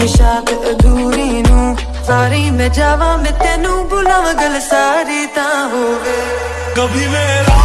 ख्वाहिशात अधूरी नू सारी मैं जावा मैं तेनू बुलावा गल सारी ता होवे कभी मेरा